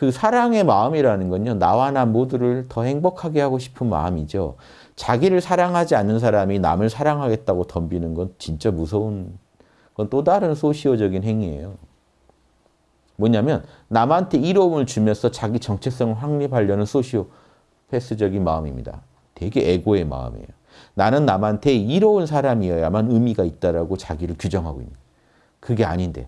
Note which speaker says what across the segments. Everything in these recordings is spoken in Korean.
Speaker 1: 그 사랑의 마음이라는 건요. 나와 나 모두를 더 행복하게 하고 싶은 마음이죠. 자기를 사랑하지 않는 사람이 남을 사랑하겠다고 덤비는 건 진짜 무서운 그건 또 다른 소시오적인 행위예요. 뭐냐면 남한테 이로움을 주면서 자기 정체성을 확립하려는 소시오 패스적인 마음입니다. 되게 에고의 마음이에요. 나는 남한테 이로운 사람이어야만 의미가 있다라고 자기를 규정하고 있는 그게 아닌데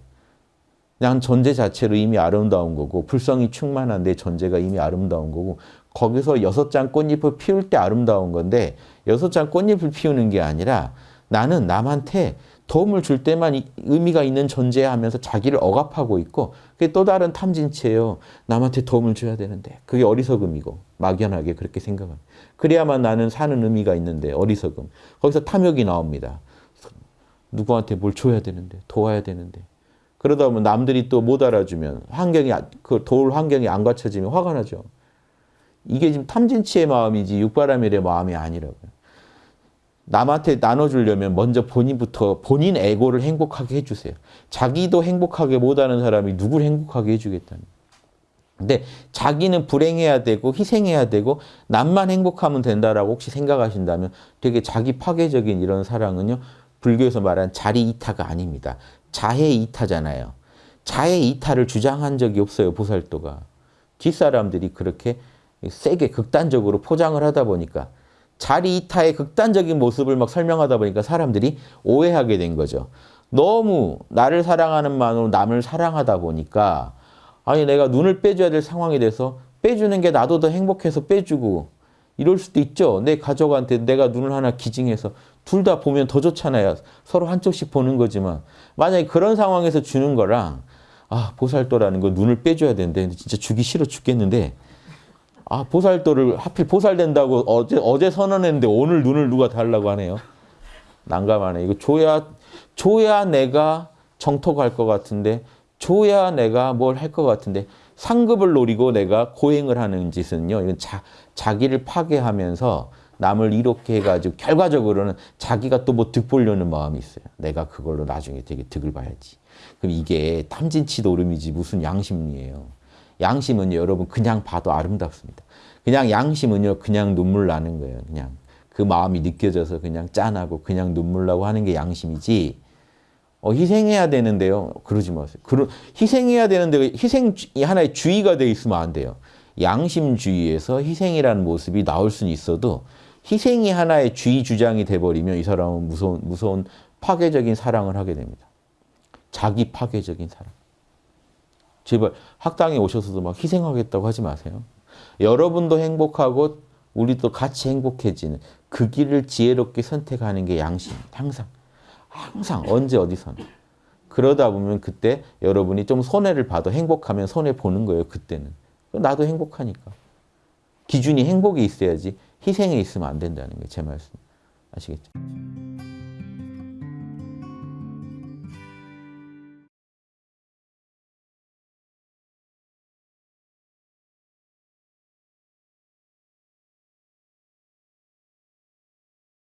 Speaker 1: 그냥 존재 자체로 이미 아름다운 거고 불성이 충만한 내 존재가 이미 아름다운 거고 거기서 여섯 장 꽃잎을 피울 때 아름다운 건데 여섯 장 꽃잎을 피우는 게 아니라 나는 남한테 도움을 줄 때만 의미가 있는 존재야 하면서 자기를 억압하고 있고 그게 또 다른 탐진치예요. 남한테 도움을 줘야 되는데 그게 어리석음이고 막연하게 그렇게 생각합니다. 그래야만 나는 사는 의미가 있는데 어리석음. 거기서 탐욕이 나옵니다. 누구한테 뭘 줘야 되는데 도와야 되는데 그러다 보면 남들이 또 못 알아주면 환경이 그 도울 환경이 안 갖춰지면 화가 나죠. 이게 지금 탐진치의 마음이지 육바라밀의 마음이 아니라고요. 남한테 나눠주려면 먼저 본인부터 본인 에고를 행복하게 해주세요. 자기도 행복하게 못하는 사람이 누굴 행복하게 해주겠다는 근데 자기는 불행해야 되고 희생해야 되고 남만 행복하면 된다라고 혹시 생각하신다면 되게 자기 파괴적인 이런 사랑은요. 불교에서 말하는 자리 이타가 아닙니다. 자해 이타잖아요. 자해 이타를 주장한 적이 없어요. 보살도가. 뒷사람들이 그렇게 세게 극단적으로 포장을 하다 보니까 자리 이타의 극단적인 모습을 막 설명하다 보니까 사람들이 오해하게 된 거죠. 너무 나를 사랑하는 마음으로 남을 사랑하다 보니까 아니 내가 눈을 빼줘야 될 상황이 돼서 빼주는 게 나도 더 행복해서 빼주고 이럴 수도 있죠. 내 가족한테 내가 눈을 하나 기증해서 둘 다 보면 더 좋잖아요. 서로 한쪽씩 보는 거지만 만약에 그런 상황에서 주는 거랑 아 보살도라는 거 눈을 빼줘야 되는데 진짜 주기 싫어 죽겠는데 아 보살도를 하필 보살된다고 어제 어제 선언했는데 오늘 눈을 누가 달라고 하네요. 난감하네. 이거 줘야 줘야 내가 정토 갈 것 같은데 줘야 내가 뭘 할 것 같은데 상급을 노리고 내가 고행을 하는 짓은요. 이건 자, 자기를 파괴하면서 남을 이렇게 해가지고 결과적으로는 자기가 또 뭐 득 보려는 마음이 있어요. 내가 그걸로 나중에 되게 득을 봐야지. 그럼 이게 탐진치 노름이지 무슨 양심이에요. 양심은요, 여러분 그냥 봐도 아름답습니다. 그냥 양심은요, 그냥 눈물 나는 거예요. 그냥 그 마음이 느껴져서 그냥 짠하고 그냥 눈물 나고 하는 게 양심이지. 어, 희생해야 되는데요. 그러지 마세요. 그러, 희생해야 되는데 희생이 하나의 주의가 돼 있으면 안 돼요. 양심주의에서 희생이라는 모습이 나올 수는 있어도 희생이 하나의 주의 주장이 돼버리면 이 사람은 무서운, 무서운 파괴적인 사랑을 하게 됩니다. 자기 파괴적인 사랑. 제발 학당에 오셔서도 막 희생하겠다고 하지 마세요. 여러분도 행복하고 우리도 같이 행복해지는 그 길을 지혜롭게 선택하는 게 양심. 항상. 항상 언제 어디서나. 그러다 보면 그때 여러분이 좀 손해를 봐도 행복하면 손해 보는 거예요. 그때는. 나도 행복하니까. 기준이 행복에 있어야지 희생에 있으면 안 된다는 게제 말씀. 아시겠죠?